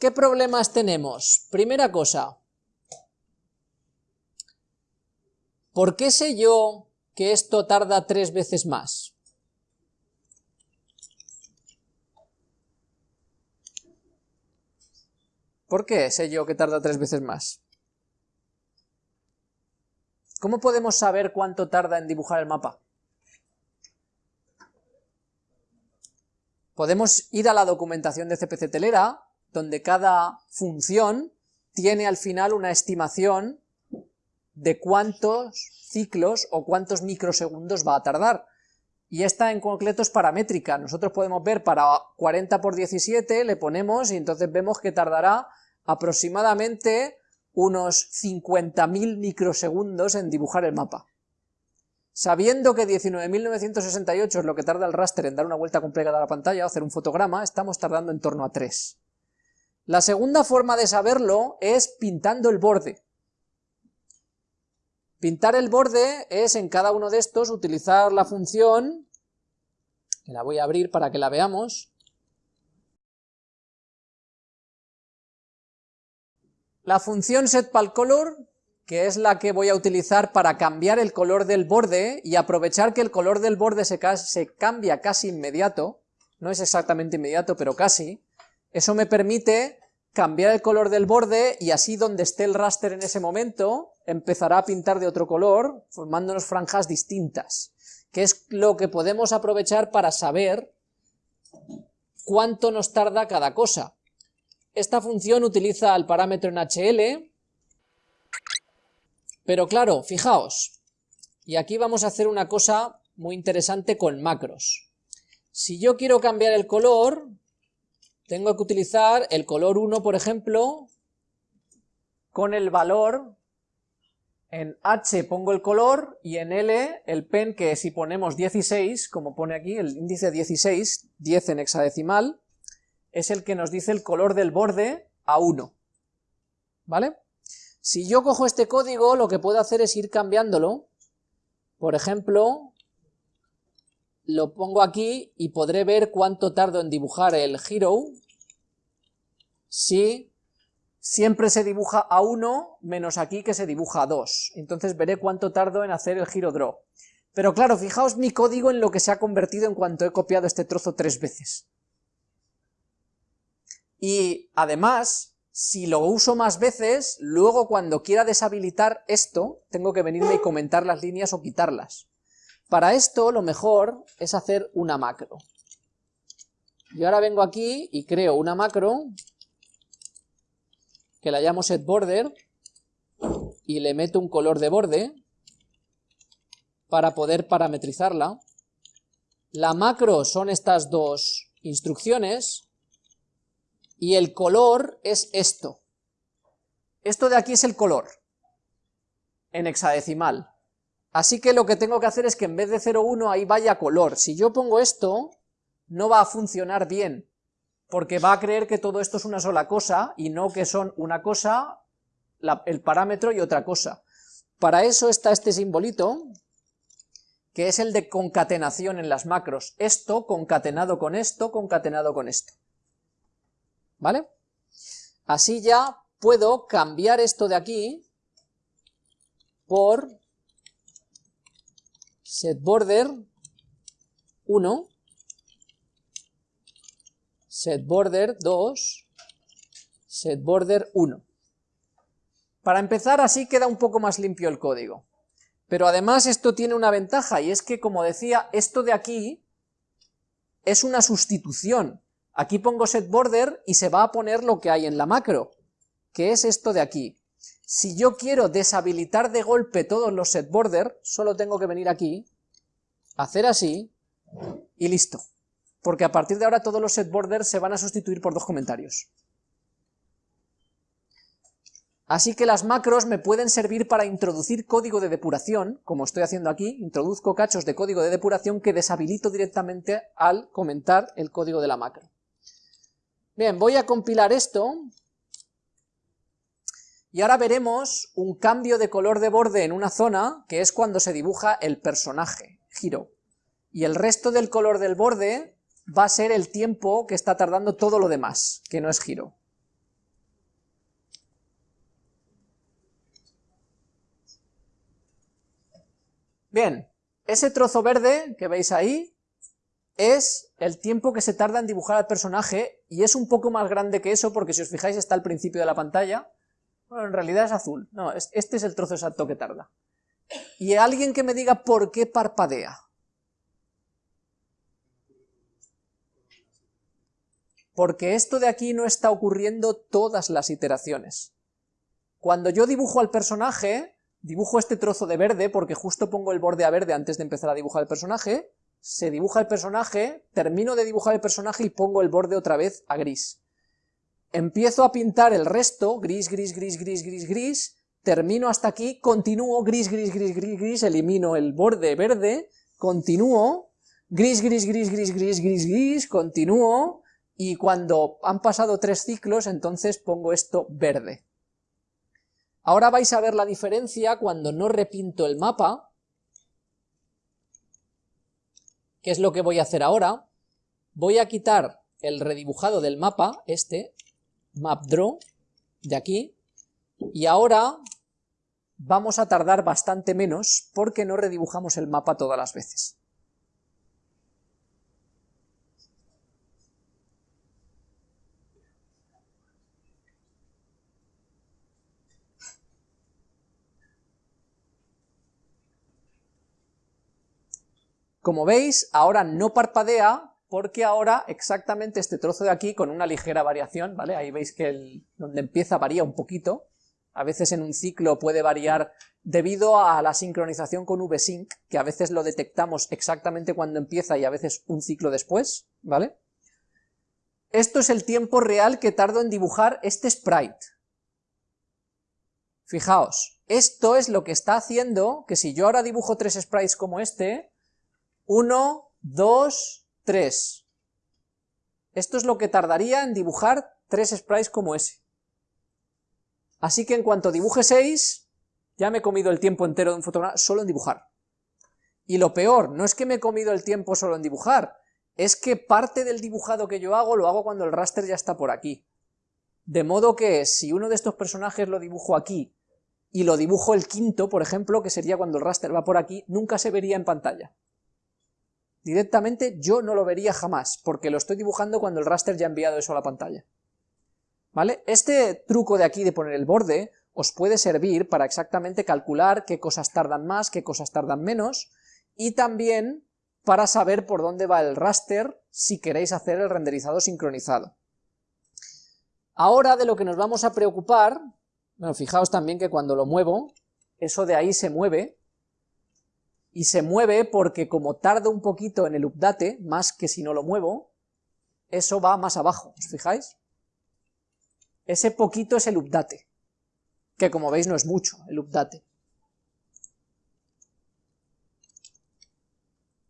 ¿Qué problemas tenemos? Primera cosa, ¿por qué sé yo que esto tarda tres veces más? ¿Por qué sé yo que tarda tres veces más? ¿Cómo podemos saber cuánto tarda en dibujar el mapa? Podemos ir a la documentación de CPC Telera, donde cada función tiene al final una estimación de cuántos ciclos o cuántos microsegundos va a tardar. Y esta en concreto es paramétrica, nosotros podemos ver para 40 por 17, le ponemos y entonces vemos que tardará aproximadamente unos 50.000 microsegundos en dibujar el mapa. Sabiendo que 19.968 es lo que tarda el raster en dar una vuelta completa a la pantalla o hacer un fotograma, estamos tardando en torno a 3. La segunda forma de saberlo es pintando el borde. Pintar el borde es en cada uno de estos utilizar la función, la voy a abrir para que la veamos, La función setPalColor, que es la que voy a utilizar para cambiar el color del borde y aprovechar que el color del borde se, se cambia casi inmediato, no es exactamente inmediato, pero casi, eso me permite cambiar el color del borde y así donde esté el raster en ese momento empezará a pintar de otro color, formándonos franjas distintas, que es lo que podemos aprovechar para saber cuánto nos tarda cada cosa. Esta función utiliza el parámetro en HL, pero claro, fijaos, y aquí vamos a hacer una cosa muy interesante con macros. Si yo quiero cambiar el color, tengo que utilizar el color 1, por ejemplo, con el valor, en H pongo el color y en L el pen, que si ponemos 16, como pone aquí, el índice 16, 10 en hexadecimal, es el que nos dice el color del borde a 1, ¿vale? Si yo cojo este código, lo que puedo hacer es ir cambiándolo, por ejemplo, lo pongo aquí y podré ver cuánto tardo en dibujar el hero, si siempre se dibuja a 1, menos aquí que se dibuja a 2, entonces veré cuánto tardo en hacer el hero draw. Pero claro, fijaos mi código en lo que se ha convertido en cuanto he copiado este trozo tres veces. Y además, si lo uso más veces, luego cuando quiera deshabilitar esto, tengo que venirme y comentar las líneas o quitarlas. Para esto, lo mejor es hacer una macro. Yo ahora vengo aquí y creo una macro, que la llamo setBorder, y le meto un color de borde, para poder parametrizarla. La macro son estas dos instrucciones, y el color es esto. Esto de aquí es el color, en hexadecimal. Así que lo que tengo que hacer es que en vez de 0,1 ahí vaya color. Si yo pongo esto, no va a funcionar bien, porque va a creer que todo esto es una sola cosa, y no que son una cosa, el parámetro y otra cosa. Para eso está este simbolito, que es el de concatenación en las macros. Esto concatenado con esto, concatenado con esto. ¿vale? Así ya puedo cambiar esto de aquí por setBorder 1, setBorder 2, setBorder 1. Para empezar así queda un poco más limpio el código. Pero además esto tiene una ventaja, y es que, como decía, esto de aquí es una sustitución. Aquí pongo setBorder y se va a poner lo que hay en la macro, que es esto de aquí. Si yo quiero deshabilitar de golpe todos los setBorder, solo tengo que venir aquí, hacer así, y listo. Porque a partir de ahora todos los setBorder se van a sustituir por dos comentarios. Así que las macros me pueden servir para introducir código de depuración, como estoy haciendo aquí, introduzco cachos de código de depuración que deshabilito directamente al comentar el código de la macro. Bien, voy a compilar esto, y ahora veremos un cambio de color de borde en una zona, que es cuando se dibuja el personaje, giro. Y el resto del color del borde va a ser el tiempo que está tardando todo lo demás, que no es giro. Bien, ese trozo verde que veis ahí es el tiempo que se tarda en dibujar al personaje y es un poco más grande que eso porque si os fijáis está al principio de la pantalla bueno, en realidad es azul, no, este es el trozo exacto que tarda. Y alguien que me diga por qué parpadea. Porque esto de aquí no está ocurriendo todas las iteraciones. Cuando yo dibujo al personaje, dibujo este trozo de verde, porque justo pongo el borde a verde antes de empezar a dibujar el personaje, se dibuja el personaje, termino de dibujar el personaje y pongo el borde otra vez a gris. Empiezo a pintar el resto, gris, gris, gris, gris, gris, gris, termino hasta aquí, continúo, gris, gris, gris, gris, gris, elimino el borde verde, continúo, gris, gris, gris, gris, gris, gris, gris, continúo, y cuando han pasado tres ciclos, entonces pongo esto verde. Ahora vais a ver la diferencia cuando no repinto el mapa, que es lo que voy a hacer ahora. Voy a quitar el redibujado del mapa, este, map draw, de aquí, y ahora vamos a tardar bastante menos porque no redibujamos el mapa todas las veces. Como veis, ahora no parpadea porque ahora exactamente este trozo de aquí, con una ligera variación, ¿vale? Ahí veis que donde empieza varía un poquito, a veces en un ciclo puede variar debido a la sincronización con VSync, que a veces lo detectamos exactamente cuando empieza y a veces un ciclo después, ¿vale? Esto es el tiempo real que tardo en dibujar este sprite. Fijaos, esto es lo que está haciendo que si yo ahora dibujo tres sprites como este, 1, 2, 3. Esto es lo que tardaría en dibujar tres sprites como ese. Así que en cuanto dibuje 6, ya me he comido el tiempo entero de un fotograma solo en dibujar. Y lo peor, no es que me he comido el tiempo solo en dibujar, es que parte del dibujado que yo hago lo hago cuando el raster ya está por aquí. De modo que si uno de estos personajes lo dibujo aquí y lo dibujo el quinto, por ejemplo, que sería cuando el raster va por aquí, nunca se vería en pantalla directamente yo no lo vería jamás, porque lo estoy dibujando cuando el raster ya ha enviado eso a la pantalla. ¿Vale? Este truco de aquí de poner el borde os puede servir para exactamente calcular qué cosas tardan más, qué cosas tardan menos, y también para saber por dónde va el raster si queréis hacer el renderizado sincronizado. Ahora de lo que nos vamos a preocupar, bueno, fijaos también que cuando lo muevo, eso de ahí se mueve, y se mueve porque como tarda un poquito en el update, más que si no lo muevo, eso va más abajo, ¿os fijáis? Ese poquito es el update, que como veis no es mucho, el update.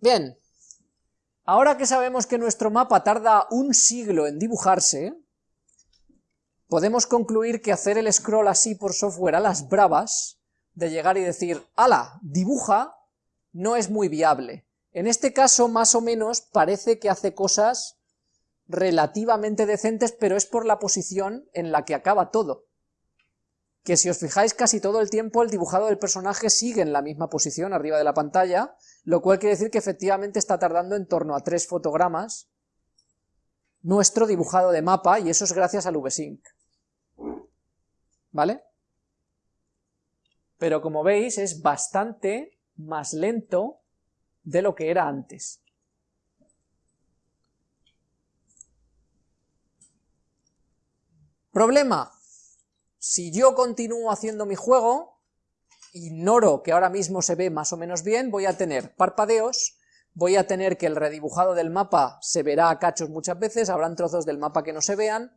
Bien, ahora que sabemos que nuestro mapa tarda un siglo en dibujarse, podemos concluir que hacer el scroll así por software a las bravas, de llegar y decir, ala, dibuja, no es muy viable. En este caso, más o menos, parece que hace cosas relativamente decentes, pero es por la posición en la que acaba todo. Que si os fijáis casi todo el tiempo el dibujado del personaje sigue en la misma posición arriba de la pantalla, lo cual quiere decir que efectivamente está tardando en torno a tres fotogramas nuestro dibujado de mapa, y eso es gracias al VSync. ¿Vale? Pero como veis es bastante más lento de lo que era antes. Problema, si yo continúo haciendo mi juego, ignoro que ahora mismo se ve más o menos bien, voy a tener parpadeos, voy a tener que el redibujado del mapa se verá a cachos muchas veces, habrán trozos del mapa que no se vean,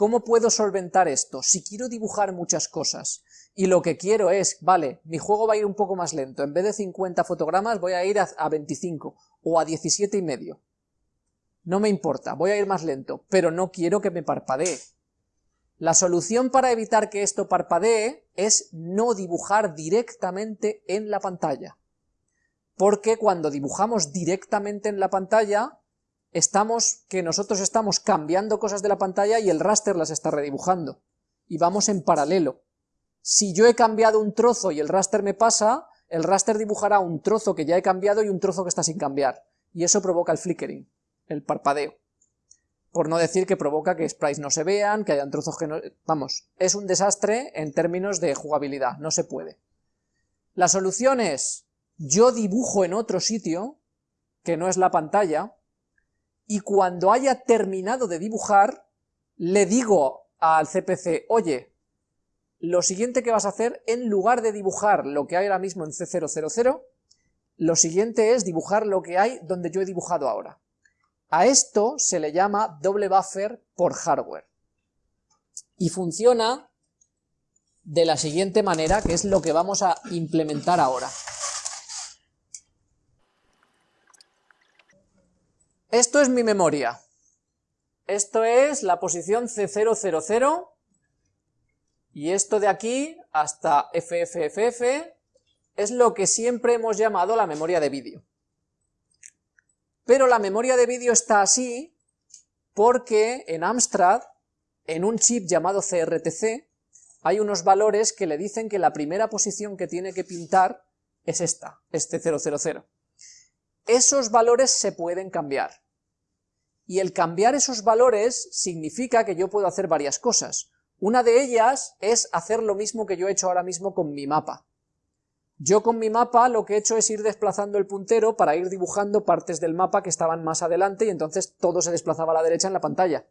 ¿cómo puedo solventar esto? Si quiero dibujar muchas cosas, y lo que quiero es, vale, mi juego va a ir un poco más lento, en vez de 50 fotogramas voy a ir a, 25 o a 17 y medio. No me importa, voy a ir más lento, pero no quiero que me parpadee. La solución para evitar que esto parpadee es no dibujar directamente en la pantalla. Porque cuando dibujamos directamente en la pantalla, estamos, que nosotros estamos cambiando cosas de la pantalla y el raster las está redibujando. Y vamos en paralelo. Si yo he cambiado un trozo y el raster me pasa, el raster dibujará un trozo que ya he cambiado y un trozo que está sin cambiar, y eso provoca el flickering, el parpadeo. Por no decir que provoca que sprites no se vean, que hayan trozos que no... Vamos, es un desastre en términos de jugabilidad, no se puede. La solución es, yo dibujo en otro sitio, que no es la pantalla, y cuando haya terminado de dibujar, le digo al CPC, oye, lo siguiente que vas a hacer, en lugar de dibujar lo que hay ahora mismo en C000, lo siguiente es dibujar lo que hay donde yo he dibujado ahora. A esto se le llama doble buffer por hardware. Y funciona de la siguiente manera, que es lo que vamos a implementar ahora. Esto es mi memoria. Esto es la posición C000 y esto de aquí hasta FFFF es lo que siempre hemos llamado la memoria de vídeo. Pero la memoria de vídeo está así porque en Amstrad, en un chip llamado CRTC, hay unos valores que le dicen que la primera posición que tiene que pintar es esta, este 000. Esos valores se pueden cambiar. Y el cambiar esos valores significa que yo puedo hacer varias cosas. Una de ellas es hacer lo mismo que yo he hecho ahora mismo con mi mapa. Yo con mi mapa lo que he hecho es ir desplazando el puntero para ir dibujando partes del mapa que estaban más adelante y entonces todo se desplazaba a la derecha en la pantalla.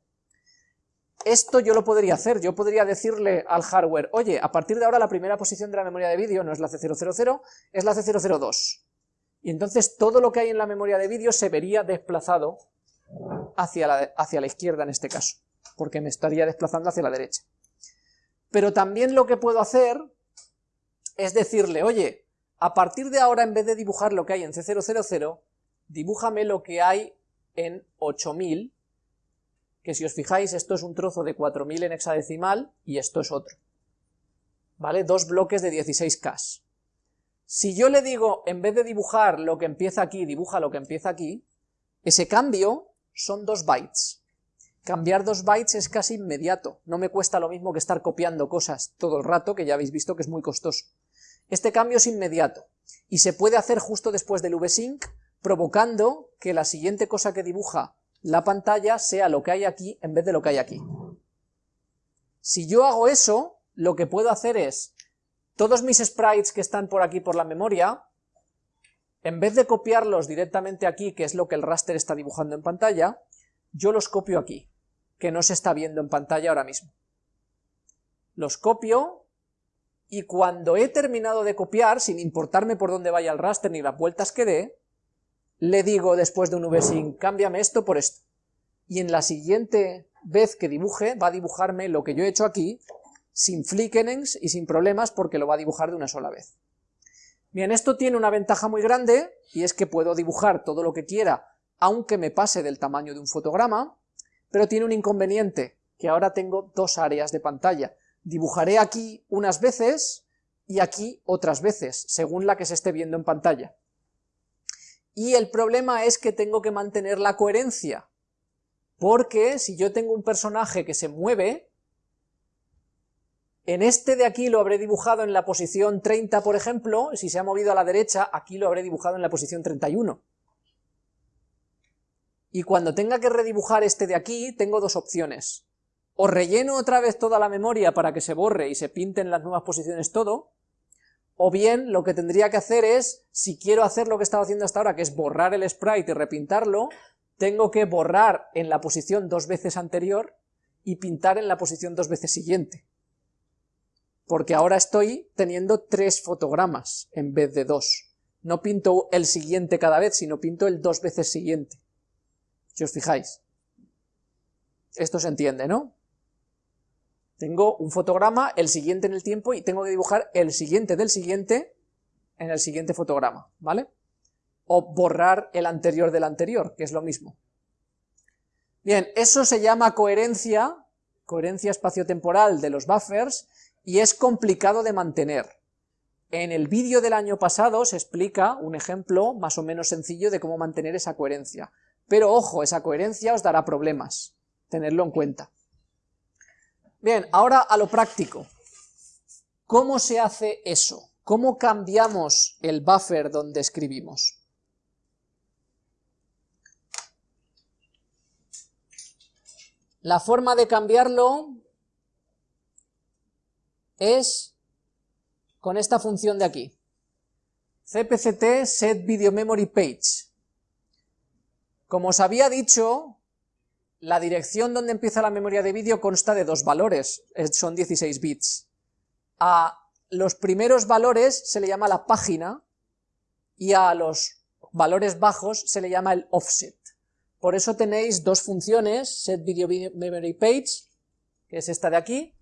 Esto yo lo podría hacer, yo podría decirle al hardware, oye, a partir de ahora la primera posición de la memoria de vídeo no es la C000, es la C002. Y entonces todo lo que hay en la memoria de vídeo se vería desplazado hacia la, izquierda en este caso, porque me estaría desplazando hacia la derecha. Pero también lo que puedo hacer es decirle, oye, a partir de ahora en vez de dibujar lo que hay en C000, dibújame lo que hay en 8000, que si os fijáis esto es un trozo de 4000 en hexadecimal y esto es otro. ¿Vale? Dos bloques de 16K. Si yo le digo, en vez de dibujar lo que empieza aquí, dibuja lo que empieza aquí, ese cambio son dos bytes. Cambiar dos bytes es casi inmediato, no me cuesta lo mismo que estar copiando cosas todo el rato, que ya habéis visto que es muy costoso. Este cambio es inmediato y se puede hacer justo después del vsync, provocando que la siguiente cosa que dibuja la pantalla sea lo que hay aquí en vez de lo que hay aquí. Si yo hago eso, lo que puedo hacer es, todos mis sprites que están por aquí por la memoria, en vez de copiarlos directamente aquí, que es lo que el raster está dibujando en pantalla, yo los copio aquí, que no se está viendo en pantalla ahora mismo. Los copio, y cuando he terminado de copiar, sin importarme por dónde vaya el raster ni las vueltas que dé, le digo después de un vsync, cámbiame esto por esto. Y en la siguiente vez que dibuje, va a dibujarme lo que yo he hecho aquí, sin flickerings y sin problemas, porque lo va a dibujar de una sola vez. Bien, esto tiene una ventaja muy grande, y es que puedo dibujar todo lo que quiera, aunque me pase del tamaño de un fotograma, pero tiene un inconveniente, que ahora tengo dos áreas de pantalla, Dibujaré aquí unas veces y aquí otras veces, según la que se esté viendo en pantalla. Y el problema es que tengo que mantener la coherencia, porque si yo tengo un personaje que se mueve, en este de aquí lo habré dibujado en la posición 30, por ejemplo, si se ha movido a la derecha, aquí lo habré dibujado en la posición 31. Y cuando tenga que redibujar este de aquí, tengo dos opciones o relleno otra vez toda la memoria para que se borre y se pinten las nuevas posiciones todo, o bien lo que tendría que hacer es, si quiero hacer lo que estaba haciendo hasta ahora, que es borrar el sprite y repintarlo, tengo que borrar en la posición dos veces anterior y pintar en la posición dos veces siguiente. Porque ahora estoy teniendo tres fotogramas en vez de dos. No pinto el siguiente cada vez, sino pinto el dos veces siguiente. Si os fijáis. Esto se entiende, ¿no? Tengo un fotograma, el siguiente en el tiempo, y tengo que dibujar el siguiente del siguiente en el siguiente fotograma, ¿vale? O borrar el anterior del anterior, que es lo mismo. Bien, eso se llama coherencia, coherencia espaciotemporal de los buffers, y es complicado de mantener. En el vídeo del año pasado se explica un ejemplo más o menos sencillo de cómo mantener esa coherencia. Pero ojo, esa coherencia os dará problemas, tenerlo en cuenta. Bien, ahora a lo práctico. ¿Cómo se hace eso? ¿cómo cambiamos el buffer donde escribimos? La forma de cambiarlo es con esta función de aquí. cpct set video memory page. Como os había dicho, la dirección donde empieza la memoria de vídeo consta de dos valores, son 16 bits. A los primeros valores se le llama la página y a los valores bajos se le llama el offset. Por eso tenéis dos funciones, set video memory page, que es esta de aquí,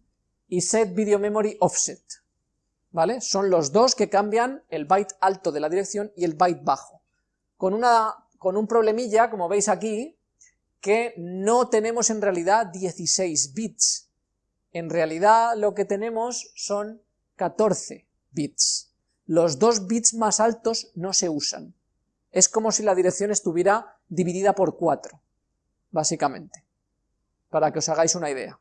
y set video memory offset. ¿Vale? Son los dos que cambian el byte alto de la dirección y el byte bajo. Con, una, con un problemilla, como veis aquí, que no tenemos en realidad 16 bits. En realidad lo que tenemos son 14 bits. Los dos bits más altos no se usan. Es como si la dirección estuviera dividida por 4, básicamente, para que os hagáis una idea.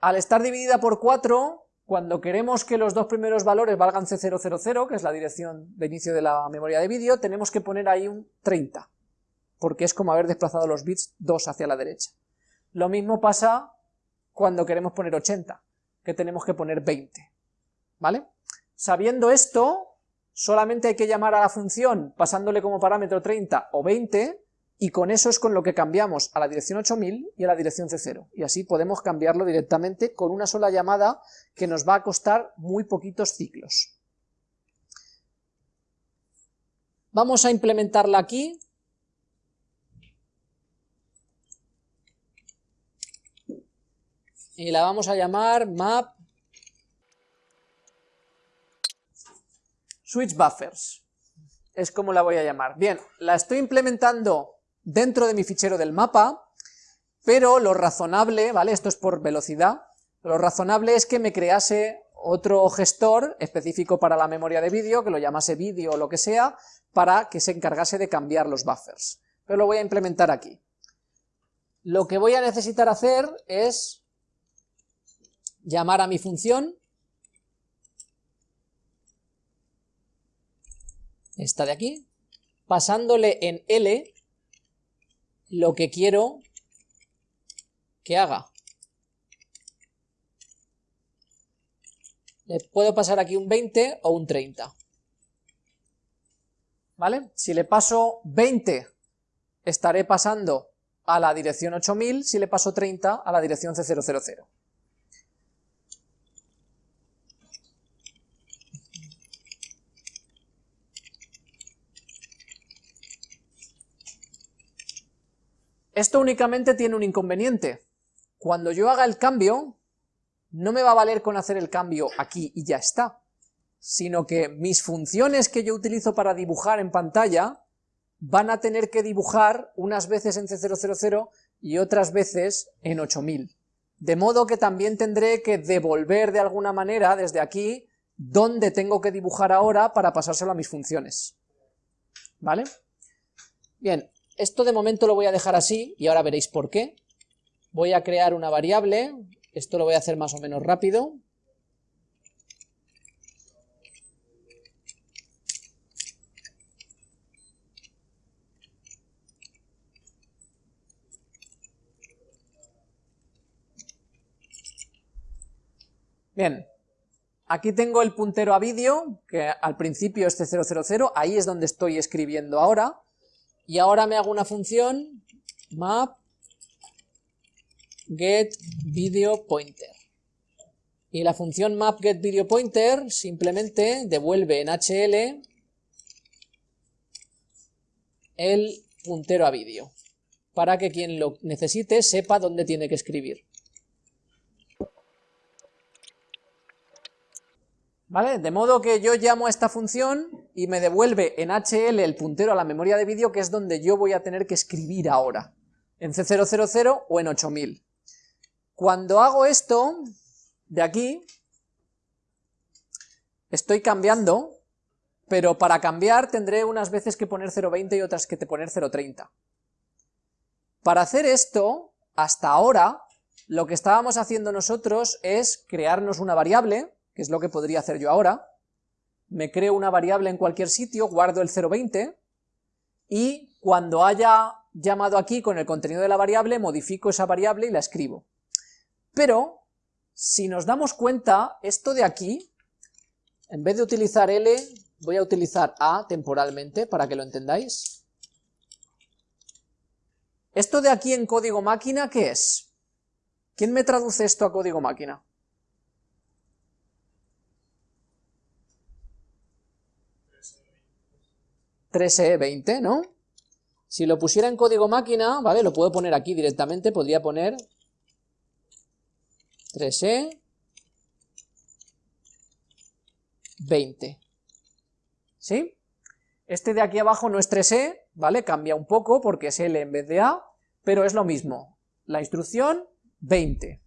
Al estar dividida por 4, cuando queremos que los dos primeros valores valgan C000, que es la dirección de inicio de la memoria de vídeo, tenemos que poner ahí un 30, porque es como haber desplazado los bits 2 hacia la derecha. Lo mismo pasa cuando queremos poner 80, que tenemos que poner 20, ¿vale? Sabiendo esto, solamente hay que llamar a la función pasándole como parámetro 30 o 20, y con eso es con lo que cambiamos a la dirección 8000 y a la dirección C0, y así podemos cambiarlo directamente con una sola llamada que nos va a costar muy poquitos ciclos. Vamos a implementarla aquí, y la vamos a llamar map switch buffers, es como la voy a llamar. Bien, la estoy implementando dentro de mi fichero del mapa, pero lo razonable, ¿vale? Esto es por velocidad, lo razonable es que me crease otro gestor específico para la memoria de vídeo, que lo llamase vídeo o lo que sea, para que se encargase de cambiar los buffers. Pero lo voy a implementar aquí. Lo que voy a necesitar hacer es llamar a mi función, esta de aquí, pasándole en L lo que quiero que haga. Le puedo pasar aquí un 20 o un 30. ¿Vale? Si le paso 20, estaré pasando a la dirección 8000, si le paso 30, a la dirección C000. Esto únicamente tiene un inconveniente. Cuando yo haga el cambio, no me va a valer con hacer el cambio aquí y ya está, sino que mis funciones que yo utilizo para dibujar en pantalla van a tener que dibujar unas veces en C000 y otras veces en 8000. De modo que también tendré que devolver de alguna manera desde aquí dónde tengo que dibujar ahora para pasárselo a mis funciones. ¿Vale? Bien, esto de momento lo voy a dejar así, y ahora veréis por qué. Voy a crear una variable, esto lo voy a hacer más o menos rápido. Bien, aquí tengo el puntero a vídeo, que al principio es C000, ahí es donde estoy escribiendo ahora, y ahora me hago una función map get video pointer. Y la función map get video pointer simplemente devuelve en HL el puntero a vídeo, para que quien lo necesite sepa dónde tiene que escribir. De modo que yo llamo a esta función y me devuelve en HL el puntero a la memoria de vídeo, que es donde yo voy a tener que escribir ahora, en C000 o en 8000. Cuando hago esto, de aquí, estoy cambiando, pero para cambiar tendré unas veces que poner 0.20 y otras que poner 0.30. Para hacer esto, hasta ahora, lo que estábamos haciendo nosotros es crearnos una variable, que es lo que podría hacer yo ahora, me creo una variable en cualquier sitio, guardo el 020, y cuando haya llamado aquí con el contenido de la variable, modifico esa variable y la escribo. Pero, si nos damos cuenta, esto de aquí, en vez de utilizar L, voy a utilizar A temporalmente, para que lo entendáis. Esto de aquí en código máquina, ¿qué es? ¿Quién me traduce esto a código máquina? 3E20, ¿no? Si lo pusiera en código máquina, ¿vale? Lo puedo poner aquí directamente, podría poner 3E 20. ¿Sí? Este de aquí abajo no es 3E, ¿vale? Cambia un poco porque es L en vez de A, pero es lo mismo. La instrucción 20.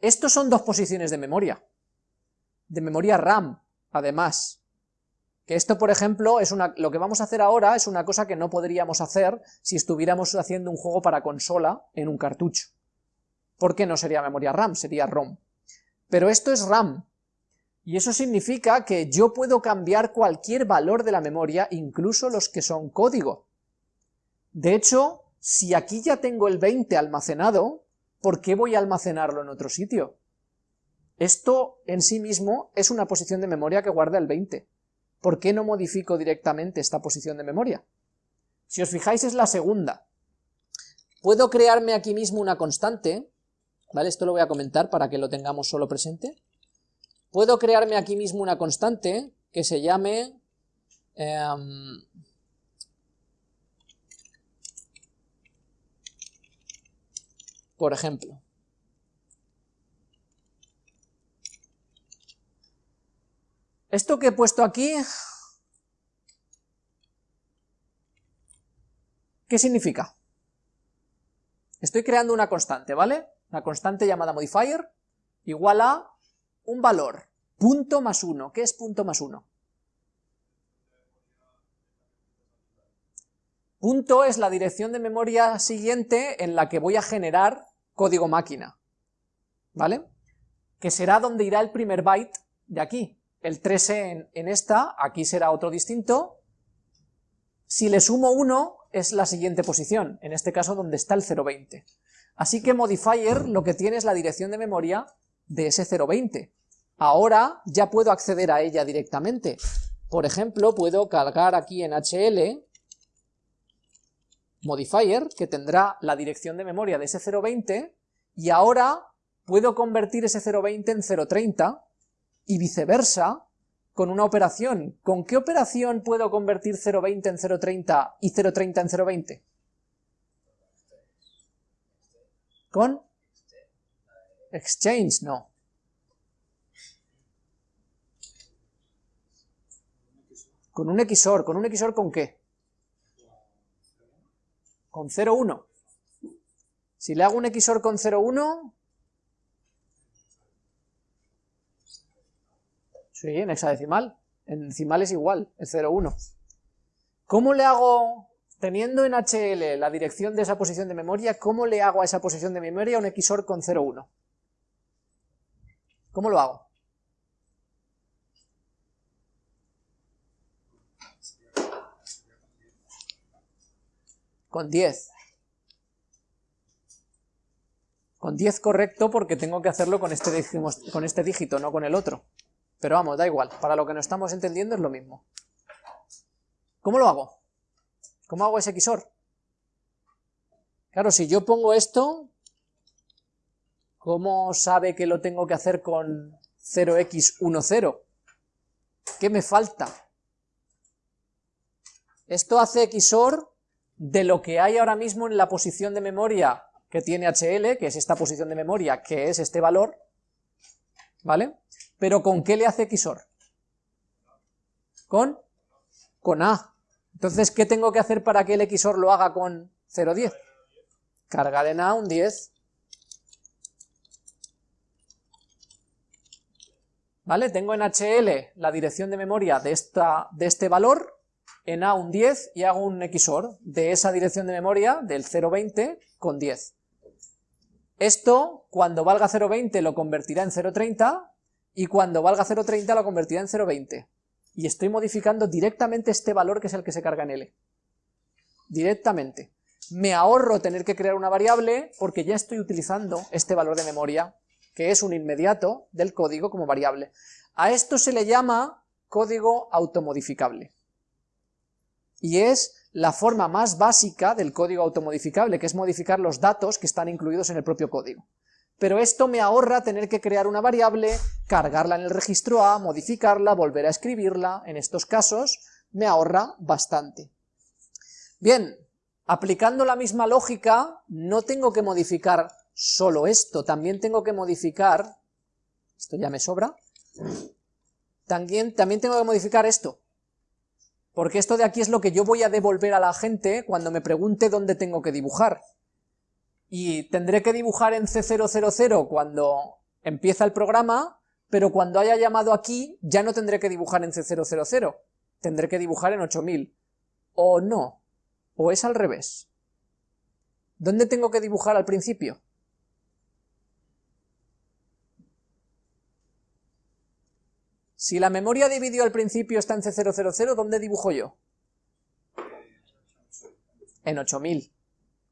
Estos son dos posiciones de memoria. De memoria RAM, además. Que esto, por ejemplo, es una, lo que vamos a hacer ahora es una cosa que no podríamos hacer si estuviéramos haciendo un juego para consola en un cartucho. Porque no sería memoria RAM, sería ROM. Pero esto es RAM, y eso significa que yo puedo cambiar cualquier valor de la memoria, incluso los que son código. De hecho, si aquí ya tengo el 20 almacenado, ¿por qué voy a almacenarlo en otro sitio? Esto en sí mismo es una posición de memoria que guarda el 20. ¿Por qué no modifico directamente esta posición de memoria? Si os fijáis es la segunda. Puedo crearme aquí mismo una constante, ¿vale? Esto lo voy a comentar para que lo tengamos solo presente. Puedo crearme aquí mismo una constante que se llame... Em, por ejemplo, Esto que he puesto aquí, ¿qué significa? Estoy creando una constante, ¿vale? Una constante llamada modifier, igual a un valor, punto más uno. ¿Qué es punto más uno? Punto es la dirección de memoria siguiente en la que voy a generar código máquina, ¿vale? Que será donde irá el primer byte de aquí, el 3e en, esta, aquí será otro distinto, si le sumo 1 es la siguiente posición, en este caso donde está el 020. Así que modifier lo que tiene es la dirección de memoria de ese 020. Ahora ya puedo acceder a ella directamente. Por ejemplo, puedo cargar aquí en HL modifier, que tendrá la dirección de memoria de ese 020, y ahora puedo convertir ese 020 en 030, y viceversa con una operación. ¿Con qué operación puedo convertir 0.20 en 0.30 y 0.30 en 0.20? ¿Con? Exchange, no. Con un XOR, ¿con un XOR con qué? Con 0.1. Si le hago un XOR con 0.1, Sí, en hexadecimal. En decimal es igual, es 0,1. ¿Cómo le hago, teniendo en HL la dirección de esa posición de memoria, cómo le hago a esa posición de memoria un XOR con 0,1? ¿Cómo lo hago? Con 10. Con 10 correcto porque tengo que hacerlo con este, con este dígito, no con el otro. Pero vamos, da igual, para lo que no estamos entendiendo es lo mismo. ¿Cómo lo hago? ¿Cómo hago ese XOR? Claro, si yo pongo esto, ¿cómo sabe que lo tengo que hacer con 0x10? ¿Qué me falta? Esto hace XOR de lo que hay ahora mismo en la posición de memoria que tiene HL, que es esta posición de memoria, que es este valor, ¿vale? ¿Pero con qué le hace XOR? ¿Con? Con A. Entonces, ¿qué tengo que hacer para que el XOR lo haga con 0,10? Cargar en A un 10. ¿Vale? Tengo en HL la dirección de memoria de, esta, de este valor, en A un 10 y hago un XOR de esa dirección de memoria del 0,20 con 10. Esto, cuando valga 0,20 lo convertirá en 0,30 y cuando valga 0.30 lo convertirá en 0.20. y estoy modificando directamente este valor que es el que se carga en L. Directamente. Me ahorro tener que crear una variable porque ya estoy utilizando este valor de memoria, que es un inmediato del código como variable. A esto se le llama código automodificable. Y es la forma más básica del código automodificable, que es modificar los datos que están incluidos en el propio código pero esto me ahorra tener que crear una variable, cargarla en el registro A, modificarla, volver a escribirla, en estos casos me ahorra bastante. Bien, aplicando la misma lógica, no tengo que modificar solo esto, también tengo que modificar, esto ya me sobra, también, también tengo que modificar esto, porque esto de aquí es lo que yo voy a devolver a la gente cuando me pregunte dónde tengo que dibujar y tendré que dibujar en C000 cuando empieza el programa, pero cuando haya llamado aquí ya no tendré que dibujar en C000, tendré que dibujar en 8000. O no, o es al revés. ¿Dónde tengo que dibujar al principio? Si la memoria de vídeo al principio está en C000, ¿dónde dibujo yo? En 8000.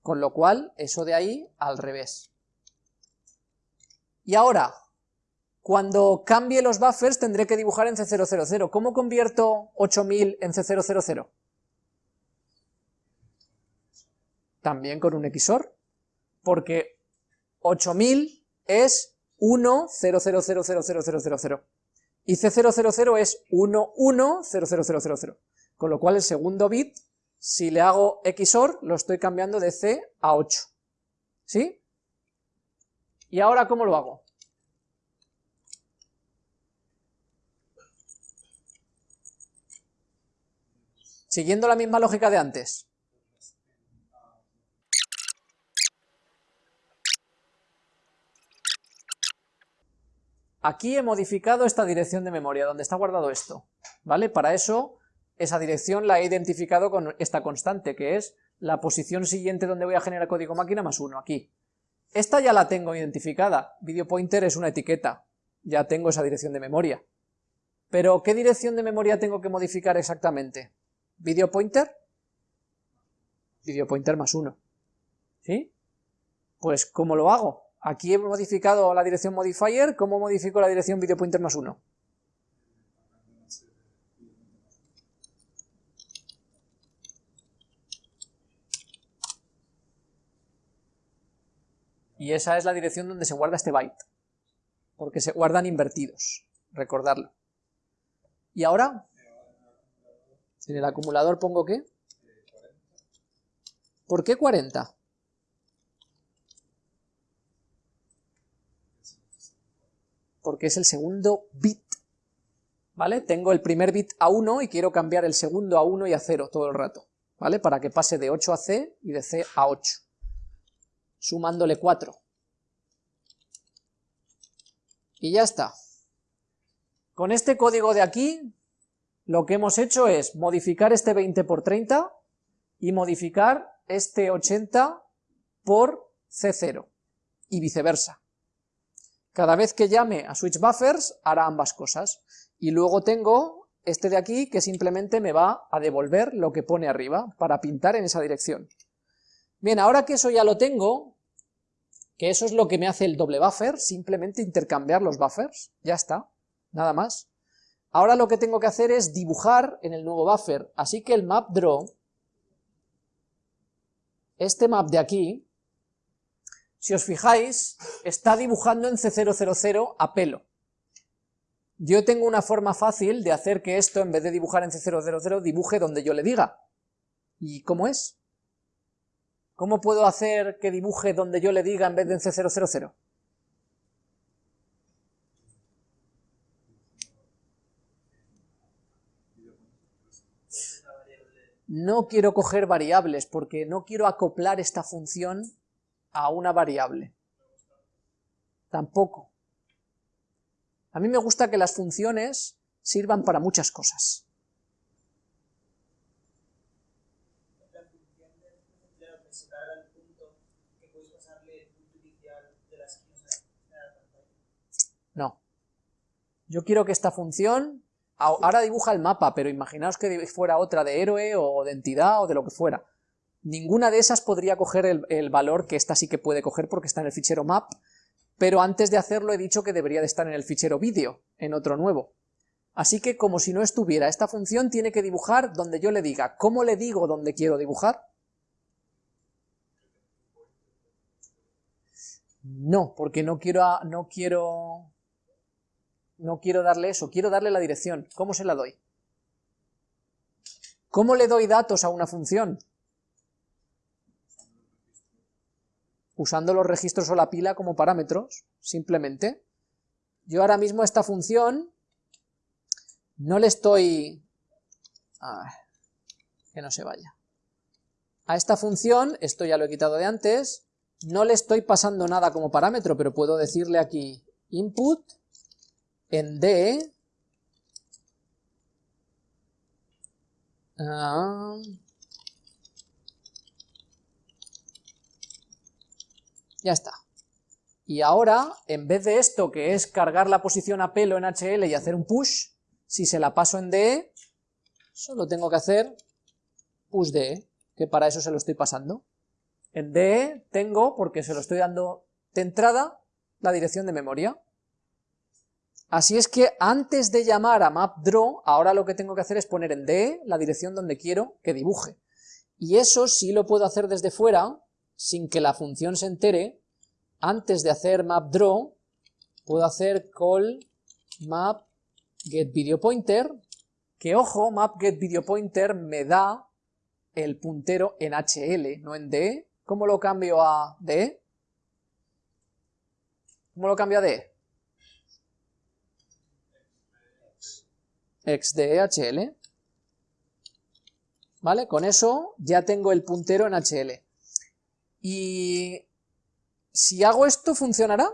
Con lo cual, eso de ahí al revés. Y ahora, cuando cambie los buffers tendré que dibujar en C000. ¿Cómo convierto 8000 en C000? También con un XOR, porque 8000 es 1, 0, 0, 0, 0, 0, 0, 0, 0. Y C000 es 1, 1, 0, 0, 0, 0, 0. Con lo cual el segundo bit si le hago XOR, lo estoy cambiando de C a 8. ¿Sí? ¿Y ahora cómo lo hago? Siguiendo la misma lógica de antes. Aquí he modificado esta dirección de memoria, donde está guardado esto, ¿vale? Para eso esa dirección la he identificado con esta constante, que es la posición siguiente donde voy a generar código máquina más 1, aquí. Esta ya la tengo identificada, video pointer es una etiqueta, ya tengo esa dirección de memoria. Pero, ¿qué dirección de memoria tengo que modificar exactamente? ¿Video pointer? Video pointer más 1. ¿Sí? Pues, ¿cómo lo hago? Aquí he modificado la dirección modifier, ¿cómo modifico la dirección video pointer más 1? Y esa es la dirección donde se guarda este byte, porque se guardan invertidos, recordarlo. ¿Y ahora? En el acumulador pongo ¿qué? ¿Por qué 40? Porque es el segundo bit, ¿vale? Tengo el primer bit a 1 y quiero cambiar el segundo a 1 y a 0 todo el rato, ¿vale? Para que pase de 8 a C y de C a 8 sumándole 4. Y ya está. Con este código de aquí, lo que hemos hecho es modificar este 20 por 30 y modificar este 80 por C0 y viceversa. Cada vez que llame a switch buffers hará ambas cosas. Y luego tengo este de aquí que simplemente me va a devolver lo que pone arriba para pintar en esa dirección. Bien, ahora que eso ya lo tengo, que eso es lo que me hace el doble buffer, simplemente intercambiar los buffers, ya está, nada más. Ahora lo que tengo que hacer es dibujar en el nuevo buffer, así que el map draw, este map de aquí, si os fijáis, está dibujando en C000 a pelo. Yo tengo una forma fácil de hacer que esto, en vez de dibujar en C000, dibuje donde yo le diga. ¿Y cómo es? ¿Cómo puedo hacer que dibuje donde yo le diga en vez de en C000? No quiero coger variables porque no quiero acoplar esta función a una variable. Tampoco. A mí me gusta que las funciones sirvan para muchas cosas. No. Yo quiero que esta función ahora dibuja el mapa, pero imaginaos que fuera otra de héroe o de entidad o de lo que fuera. Ninguna de esas podría coger el, el valor que esta sí que puede coger porque está en el fichero map, pero antes de hacerlo he dicho que debería de estar en el fichero vídeo, en otro nuevo. Así que como si no estuviera, esta función tiene que dibujar donde yo le diga. ¿Cómo le digo dónde quiero dibujar? No, porque no quiero, no quiero, no quiero darle eso, quiero darle la dirección. ¿Cómo se la doy? ¿Cómo le doy datos a una función? Usando los registros o la pila como parámetros, simplemente. Yo ahora mismo a esta función no le estoy... que no se vaya. A esta función, esto ya lo he quitado de antes, no le estoy pasando nada como parámetro, pero puedo decirle aquí input en D ah, ya está. Y ahora, en vez de esto, que es cargar la posición a pelo en HL y hacer un push, si se la paso en DE, solo tengo que hacer push DE, que para eso se lo estoy pasando. En DE tengo, porque se lo estoy dando de entrada, la dirección de memoria. Así es que antes de llamar a mapDraw, ahora lo que tengo que hacer es poner en DE la dirección donde quiero que dibuje. Y eso sí lo puedo hacer desde fuera, sin que la función se entere. Antes de hacer mapDraw, puedo hacer call map get video pointer, que ojo, map get video pointer me da el puntero en HL, no en DE, ¿Cómo lo cambio a D? ¿Cómo lo cambio a D? Xdhl. ¿Vale? Con eso ya tengo el puntero en HL. Y si hago esto, ¿funcionará?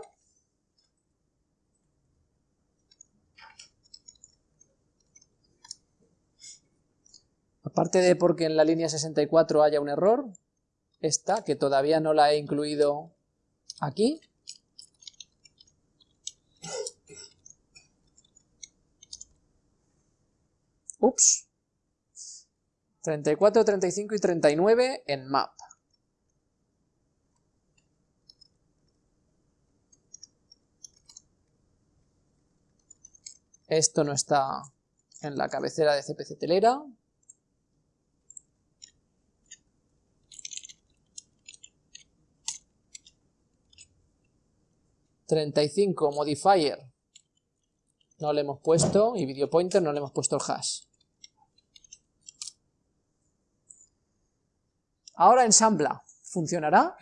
Aparte de porque en la línea 64 haya un error, esta, que todavía no la he incluido aquí. Ups. 34, 35 y 39 en map. Esto no está en la cabecera de CPC Telera. 35 modifier no le hemos puesto y video pointer no le hemos puesto el hash. Ahora ensambla. ¿Funcionará?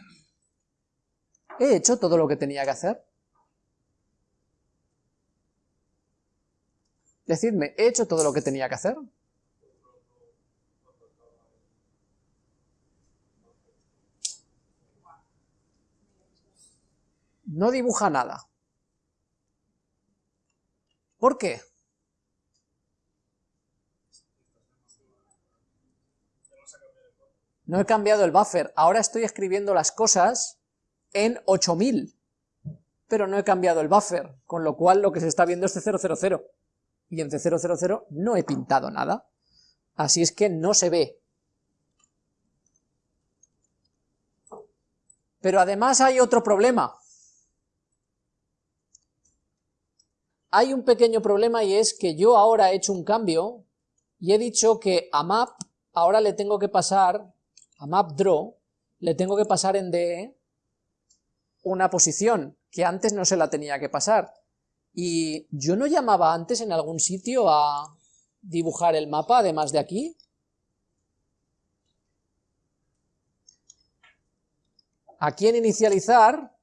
¿He hecho todo lo que tenía que hacer? Decidme, ¿he hecho todo lo que tenía que hacer? no dibuja nada. ¿Por qué? No he cambiado el buffer, ahora estoy escribiendo las cosas en 8000, pero no he cambiado el buffer, con lo cual lo que se está viendo es C000, y en C000 no he pintado nada, así es que no se ve. Pero además hay otro problema, hay un pequeño problema y es que yo ahora he hecho un cambio y he dicho que a map ahora le tengo que pasar, a map draw, le tengo que pasar en DE una posición que antes no se la tenía que pasar. Y yo no llamaba antes en algún sitio a dibujar el mapa además de aquí. Aquí en inicializar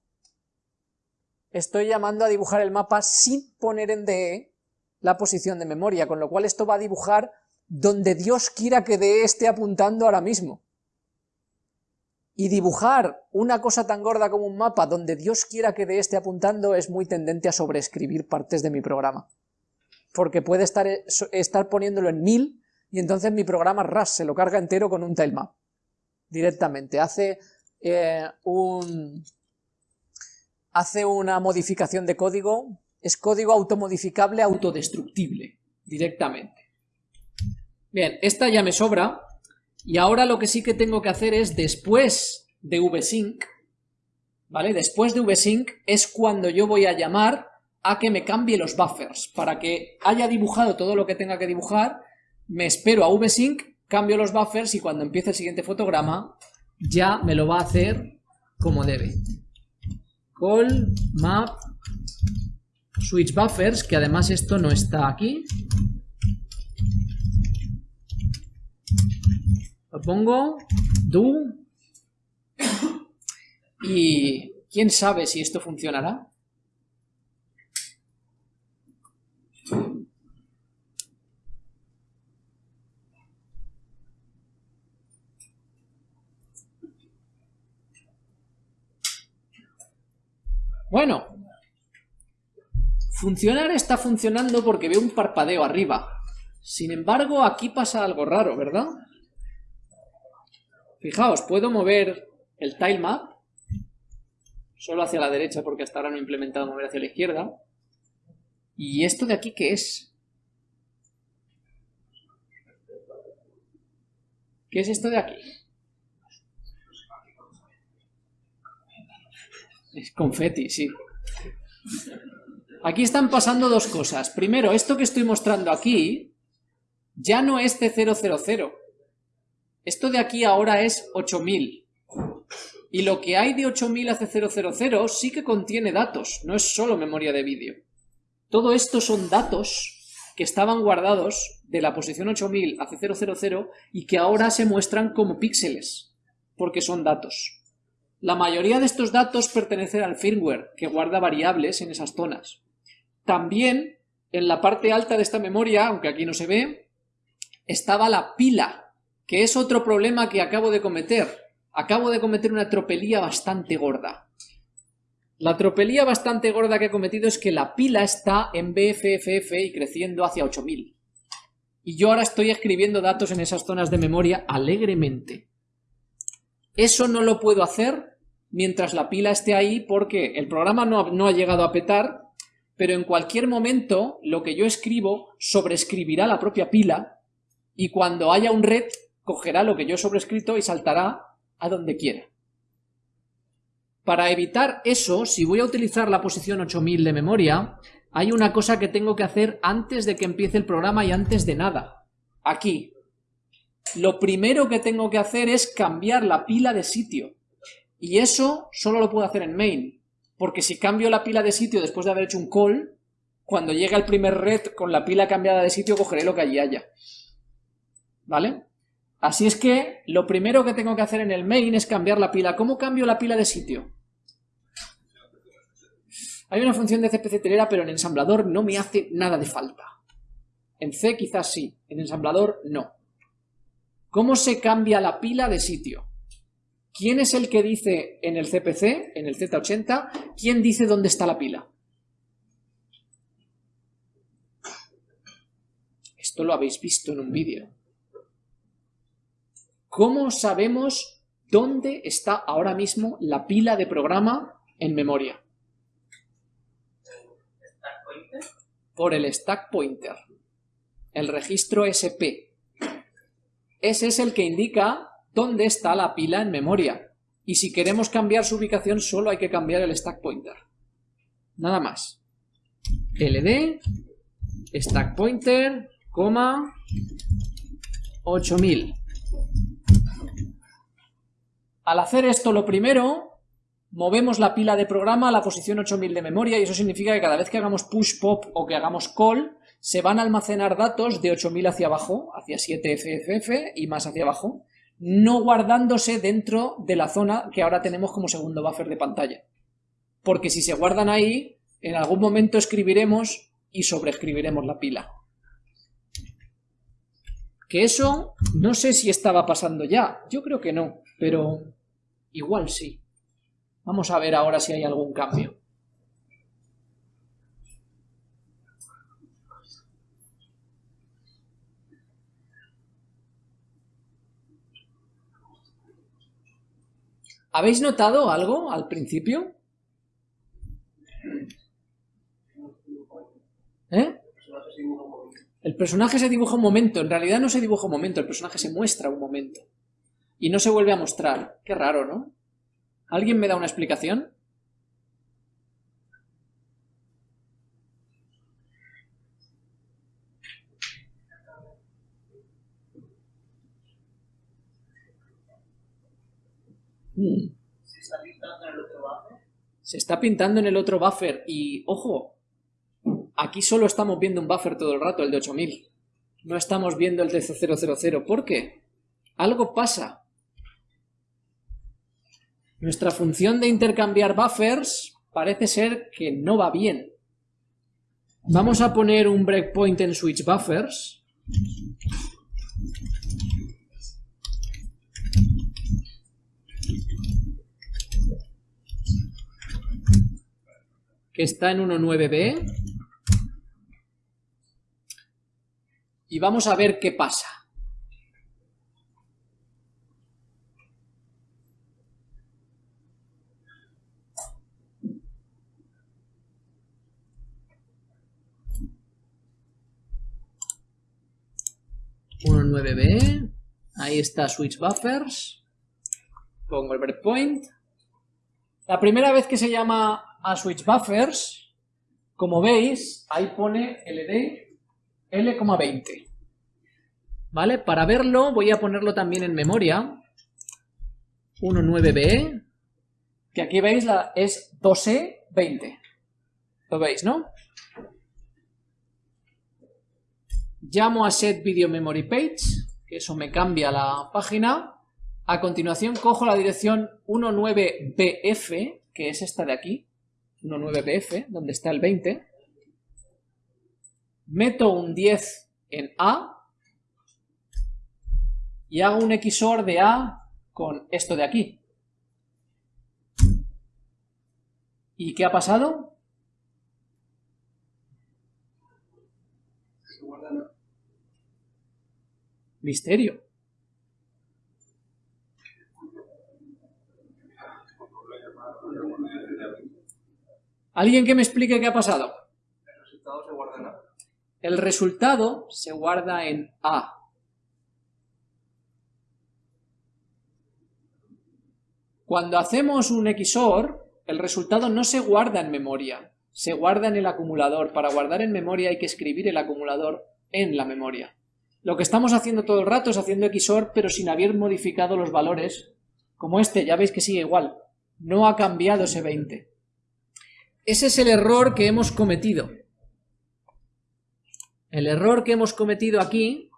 estoy llamando a dibujar el mapa sin poner en DE la posición de memoria, con lo cual esto va a dibujar donde Dios quiera que DE esté apuntando ahora mismo. Y dibujar una cosa tan gorda como un mapa donde Dios quiera que DE esté apuntando es muy tendente a sobreescribir partes de mi programa. Porque puede estar, estar poniéndolo en 1000 y entonces mi programa RAS se lo carga entero con un tilemap. Directamente. Hace eh, un hace una modificación de código, es código automodificable autodestructible. directamente. Bien, esta ya me sobra, y ahora lo que sí que tengo que hacer es, después de vsync, ¿vale? Después de vsync es cuando yo voy a llamar a que me cambie los buffers, para que haya dibujado todo lo que tenga que dibujar, me espero a vsync, cambio los buffers y cuando empiece el siguiente fotograma ya me lo va a hacer como debe. Call map switch buffers, que además esto no está aquí. Pongo, do, y quién sabe si esto funcionará. Bueno, funcionar está funcionando porque veo un parpadeo arriba. Sin embargo, aquí pasa algo raro, ¿verdad? Fijaos, puedo mover el tilemap solo hacia la derecha porque hasta ahora no he implementado mover hacia la izquierda. ¿Y esto de aquí qué es? ¿Qué es esto de aquí? Es confeti, sí. Aquí están pasando dos cosas. Primero, esto que estoy mostrando aquí ya no es C000. Esto de aquí ahora es 8000. Y lo que hay de 8000 a C000 sí que contiene datos, no es solo memoria de vídeo. Todo esto son datos que estaban guardados de la posición 8000 a C000 y que ahora se muestran como píxeles, porque son datos. La mayoría de estos datos pertenecen al firmware, que guarda variables en esas zonas. También, en la parte alta de esta memoria, aunque aquí no se ve, estaba la pila, que es otro problema que acabo de cometer. Acabo de cometer una tropelía bastante gorda. La tropelía bastante gorda que he cometido es que la pila está en BFFF y creciendo hacia 8000. Y yo ahora estoy escribiendo datos en esas zonas de memoria alegremente. Eso no lo puedo hacer mientras la pila esté ahí porque el programa no ha, llegado a petar, pero en cualquier momento lo que yo escribo sobrescribirá la propia pila y cuando haya un red cogerá lo que yo he sobrescrito y saltará a donde quiera. Para evitar eso, si voy a utilizar la posición 8000 de memoria, hay una cosa que tengo que hacer antes de que empiece el programa y antes de nada. Aquí, lo primero que tengo que hacer es cambiar la pila de sitio. Y eso solo lo puedo hacer en main, porque si cambio la pila de sitio después de haber hecho un call, cuando llegue el primer red con la pila cambiada de sitio cogeré lo que allí haya. ¿Vale? Así es que lo primero que tengo que hacer en el main es cambiar la pila. ¿Cómo cambio la pila de sitio? Hay una función de CPC telera, pero en ensamblador no me hace nada de falta. En C quizás sí, en ensamblador no. ¿Cómo se cambia la pila de sitio? ¿Quién es el que dice en el CPC, en el Z80, quién dice dónde está la pila? Esto lo habéis visto en un vídeo. ¿Cómo sabemos dónde está ahora mismo la pila de programa en memoria? Por el stack pointer. El registro SP. Ese es el que indica dónde está la pila en memoria. Y si queremos cambiar su ubicación, solo hay que cambiar el stack pointer. Nada más. ld, stack pointer, coma, 8000. Al hacer esto, lo primero, movemos la pila de programa a la posición 8000 de memoria y eso significa que cada vez que hagamos push pop o que hagamos call, se van a almacenar datos de 8000 hacia abajo, hacia 7FFF y más hacia abajo, no guardándose dentro de la zona que ahora tenemos como segundo buffer de pantalla. Porque si se guardan ahí, en algún momento escribiremos y sobreescribiremos la pila. Que eso no sé si estaba pasando ya, yo creo que no, pero igual sí. Vamos a ver ahora si hay algún cambio. ¿Habéis notado algo al principio? ¿Eh? El personaje se dibuja un momento, en realidad no se dibuja un momento, el personaje se muestra un momento. Y no se vuelve a mostrar. Qué raro, ¿no? ¿Alguien me da una explicación? Hmm. ¿Se está pintando en el otro buffer? Se está pintando en el otro buffer y, ojo, aquí solo estamos viendo un buffer todo el rato, el de 8000. No estamos viendo el de 000. ¿Por qué? Algo pasa. Nuestra función de intercambiar buffers parece ser que no va bien. Vamos a poner un breakpoint en switch buffers. que está en 1.9b. Y vamos a ver qué pasa. B ahí está switch buffers, pongo el breakpoint. La primera vez que se llama a switch buffers, como veis, ahí pone LD L,20. ¿Vale? Para verlo voy a ponerlo también en memoria. 19B, que aquí veis la, es 2E20. Lo veis, ¿no? Llamo a set video memory page, que eso me cambia la página. A continuación cojo la dirección 19BF, que es esta de aquí, 19BF, donde está el 20. Meto un 10 en A y hago un XOR de A con esto de aquí. ¿Y qué ha pasado? Misterio. ¿Alguien que me explique qué ha pasado? El resultado se guarda en A. El resultado se guarda en A. Cuando hacemos un XOR, el resultado no se guarda en memoria, se guarda en el acumulador. Para guardar en memoria hay que escribir el acumulador en la memoria. Lo que estamos haciendo todo el rato es haciendo XOR, pero sin haber modificado los valores, como este, ya veis que sigue igual. No ha cambiado ese 20. Ese es el error que hemos cometido. El error que hemos cometido aquí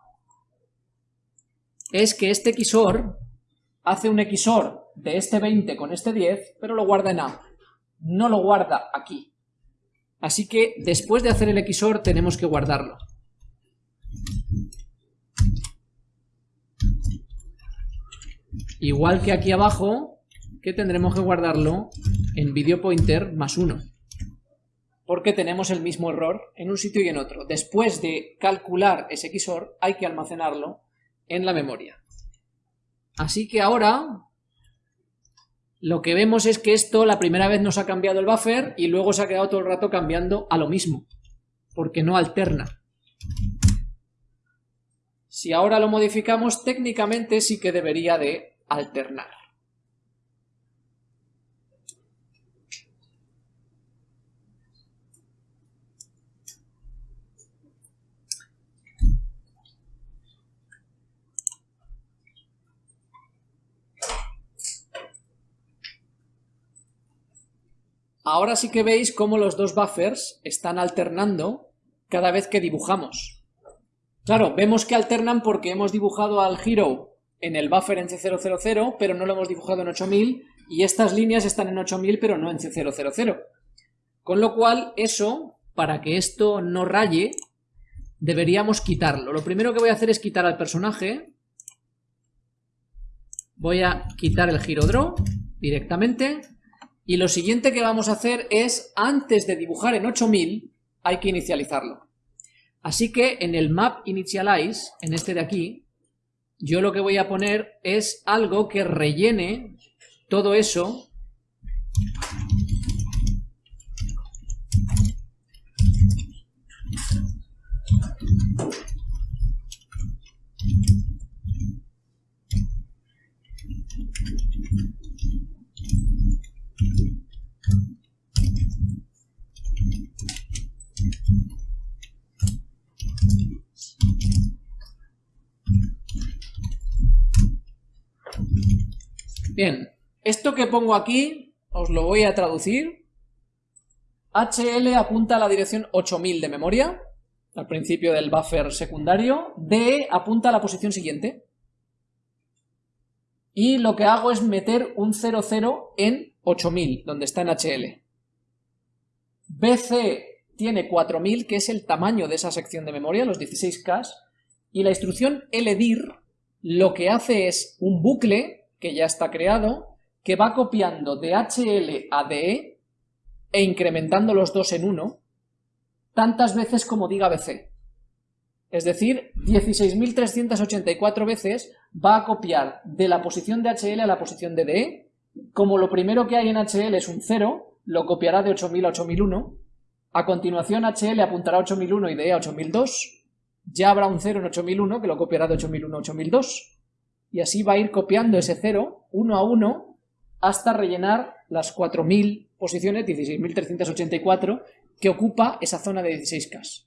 es que este XOR hace un XOR de este 20 con este 10, pero lo guarda en A. No lo guarda aquí. Así que después de hacer el XOR tenemos que guardarlo. Igual que aquí abajo, que tendremos que guardarlo en video pointer más 1 porque tenemos el mismo error en un sitio y en otro. Después de calcular ese XOR, hay que almacenarlo en la memoria. Así que ahora lo que vemos es que esto la primera vez nos ha cambiado el buffer y luego se ha quedado todo el rato cambiando a lo mismo, porque no alterna. Si ahora lo modificamos, técnicamente sí que debería de alternar. Ahora sí que veis cómo los dos buffers están alternando cada vez que dibujamos. Claro, vemos que alternan porque hemos dibujado al hero en el buffer en C000, pero no lo hemos dibujado en 8000, y estas líneas están en 8000, pero no en C000. Con lo cual, eso, para que esto no raye, deberíamos quitarlo. Lo primero que voy a hacer es quitar al personaje. Voy a quitar el giro draw directamente y lo siguiente que vamos a hacer es, antes de dibujar en 8000, hay que inicializarlo. Así que en el map initialize, en este de aquí, yo lo que voy a poner es algo que rellene todo eso Bien, esto que pongo aquí os lo voy a traducir. HL apunta a la dirección 8000 de memoria, al principio del buffer secundario. DE apunta a la posición siguiente. Y lo que hago es meter un 00 en 8000, donde está en HL. BC tiene 4000, que es el tamaño de esa sección de memoria, los 16K, y la instrucción LDIR lo que hace es un bucle, que ya está creado, que va copiando de HL a DE e incrementando los dos en uno, tantas veces como diga BC. Es decir, 16.384 veces va a copiar de la posición de HL a la posición de DE. Como lo primero que hay en HL es un 0, lo copiará de 8000 a 8001. A continuación HL apuntará a 8001 y DE a 8002. Ya habrá un 0 en 8001 que lo copiará de 8001 a 8002. Y así va a ir copiando ese 0 uno a uno hasta rellenar las 4000 posiciones, 16.384, que ocupa esa zona de 16K.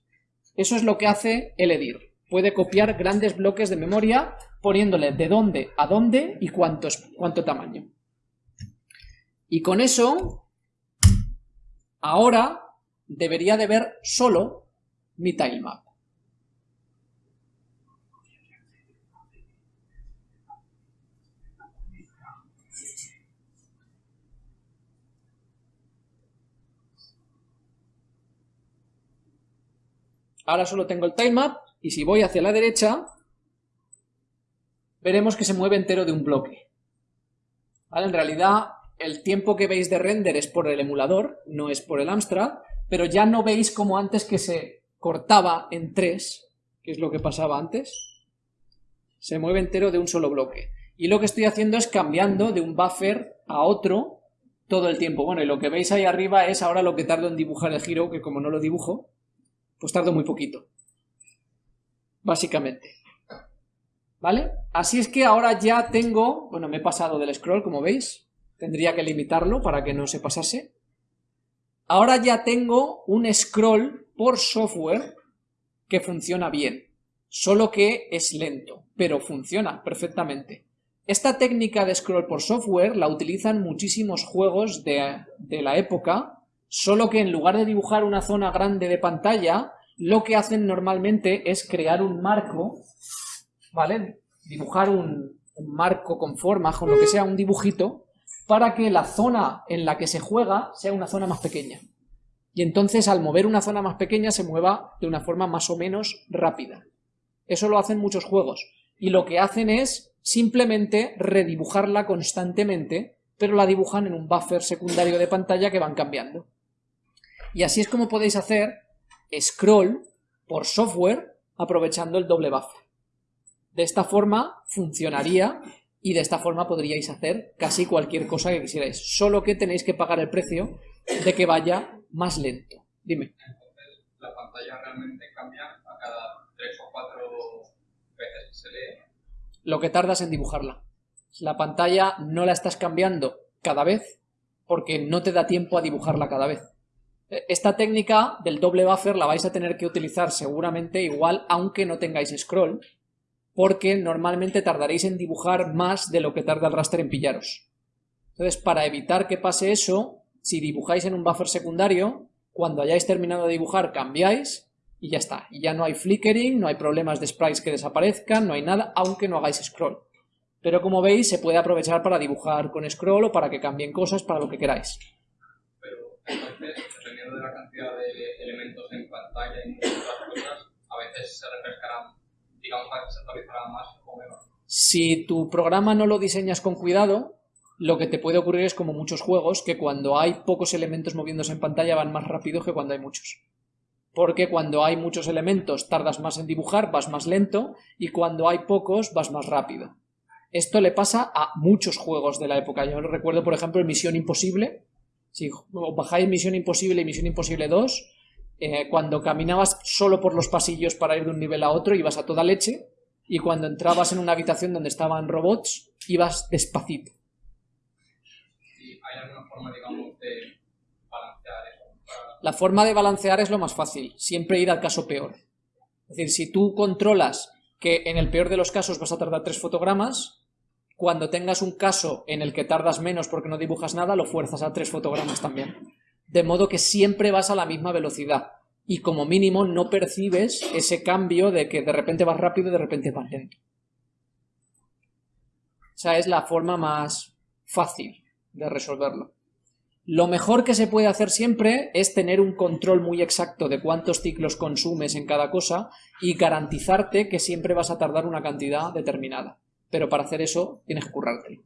Eso es lo que hace el EDIR. Puede copiar grandes bloques de memoria poniéndole de dónde a dónde y cuánto, cuánto tamaño. Y con eso, ahora debería de ver solo mi tilemap. Ahora solo tengo el tilemap y si voy hacia la derecha veremos que se mueve entero de un bloque. En realidad el tiempo que veis de render es por el emulador, no es por el Amstrad, pero ya no veis como antes que se cortaba en tres, que es lo que pasaba antes. Se mueve entero de un solo bloque. Y lo que estoy haciendo es cambiando de un buffer a otro todo el tiempo. Bueno, y lo que veis ahí arriba es ahora lo que tardo en dibujar el giro, que como no lo dibujo, pues tardo muy poquito. Básicamente. ¿Vale? Así es que ahora ya tengo, bueno, me he pasado del scroll, como veis, tendría que limitarlo para que no se pasase. Ahora ya tengo un scroll por software que funciona bien, solo que es lento, pero funciona perfectamente. Esta técnica de scroll por software la utilizan muchísimos juegos de, de la época solo que en lugar de dibujar una zona grande de pantalla, lo que hacen normalmente es crear un marco, ¿vale? Dibujar un, marco con forma, con lo que sea, un dibujito, para que la zona en la que se juega sea una zona más pequeña. Y entonces al mover una zona más pequeña se mueva de una forma más o menos rápida. Eso lo hacen muchos juegos. Y lo que hacen es simplemente redibujarla constantemente, pero la dibujan en un buffer secundario de pantalla que van cambiando. Y así es como podéis hacer scroll por software aprovechando el doble buffer. De esta forma funcionaría y de esta forma podríais hacer casi cualquier cosa que quisierais, solo que tenéis que pagar el precio de que vaya más lento. Dime. Entonces, la pantalla realmente cambia a cada tres o cuatro veces que se lee. Lo que tardas en dibujarla. La pantalla no la estás cambiando cada vez porque no te da tiempo a dibujarla cada vez. Esta técnica del doble buffer la vais a tener que utilizar seguramente igual aunque no tengáis scroll, porque normalmente tardaréis en dibujar más de lo que tarda el raster en pillaros. Entonces, para evitar que pase eso, si dibujáis en un buffer secundario, cuando hayáis terminado de dibujar cambiáis y ya está. Y ya no hay flickering, no hay problemas de sprites que desaparezcan, no hay nada, aunque no hagáis scroll. Pero como veis, se puede aprovechar para dibujar con scroll o para que cambien cosas, para lo que queráis. Pero de la cantidad de elementos en pantalla y otras cosas, a veces se refrescarán, digamos, se actualizarán más o menos. Si tu programa no lo diseñas con cuidado, lo que te puede ocurrir es como muchos juegos, que cuando hay pocos elementos moviéndose en pantalla van más rápido que cuando hay muchos. Porque cuando hay muchos elementos tardas más en dibujar, vas más lento, y cuando hay pocos vas más rápido. Esto le pasa a muchos juegos de la época. Yo recuerdo, por ejemplo, Misión Imposible, si bajáis Misión Imposible y Misión Imposible 2, eh, cuando caminabas solo por los pasillos para ir de un nivel a otro, ibas a toda leche, y cuando entrabas en una habitación donde estaban robots, ibas despacito. ¿Hay alguna forma, digamos, de balancear eso? La forma de balancear es lo más fácil, siempre ir al caso peor. Es decir, si tú controlas que en el peor de los casos vas a tardar tres fotogramas, cuando tengas un caso en el que tardas menos porque no dibujas nada, lo fuerzas a tres fotogramas también. De modo que siempre vas a la misma velocidad y como mínimo no percibes ese cambio de que de repente vas rápido y de repente vas lento. Esa es la forma más fácil de resolverlo. Lo mejor que se puede hacer siempre es tener un control muy exacto de cuántos ciclos consumes en cada cosa y garantizarte que siempre vas a tardar una cantidad determinada. Pero para hacer eso tienes que currártelo.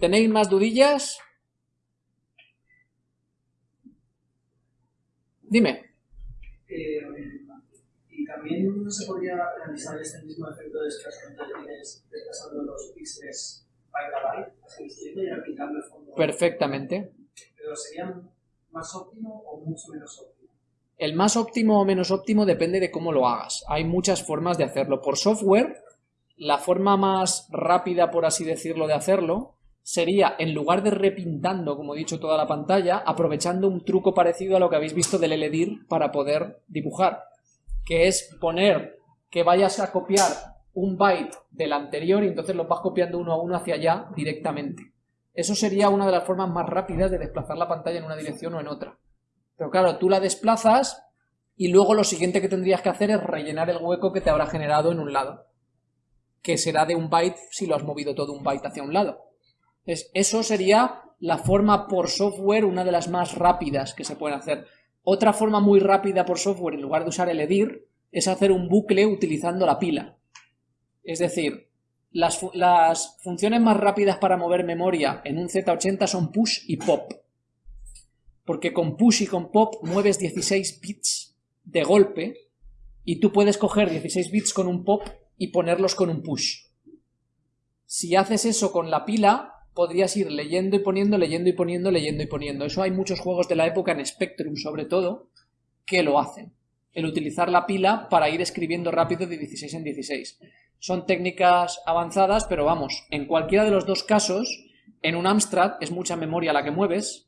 ¿Tenéis más dudillas? Dime. Eh, y también se podría realizar este mismo efecto de de líneas desplazando los píxeles byte a byte, así y aplicando el fondo. Perfectamente. Pero sería más óptimo o mucho menos óptimo. El más óptimo o menos óptimo depende de cómo lo hagas. Hay muchas formas de hacerlo. Por software, la forma más rápida, por así decirlo, de hacerlo sería, en lugar de repintando, como he dicho, toda la pantalla, aprovechando un truco parecido a lo que habéis visto del LEDIR para poder dibujar, que es poner que vayas a copiar un byte del anterior y entonces lo vas copiando uno a uno hacia allá directamente. Eso sería una de las formas más rápidas de desplazar la pantalla en una dirección o en otra. Pero claro, tú la desplazas y luego lo siguiente que tendrías que hacer es rellenar el hueco que te habrá generado en un lado, que será de un byte si lo has movido todo un byte hacia un lado eso sería la forma por software, una de las más rápidas que se pueden hacer. Otra forma muy rápida por software, en lugar de usar el EDIR, es hacer un bucle utilizando la pila. Es decir, las, las funciones más rápidas para mover memoria en un Z80 son push y pop. Porque con push y con pop mueves 16 bits de golpe y tú puedes coger 16 bits con un pop y ponerlos con un push. Si haces eso con la pila, podrías ir leyendo y poniendo, leyendo y poniendo, leyendo y poniendo. Eso hay muchos juegos de la época en Spectrum, sobre todo, que lo hacen. El utilizar la pila para ir escribiendo rápido de 16 en 16. Son técnicas avanzadas, pero vamos, en cualquiera de los dos casos, en un Amstrad es mucha memoria la que mueves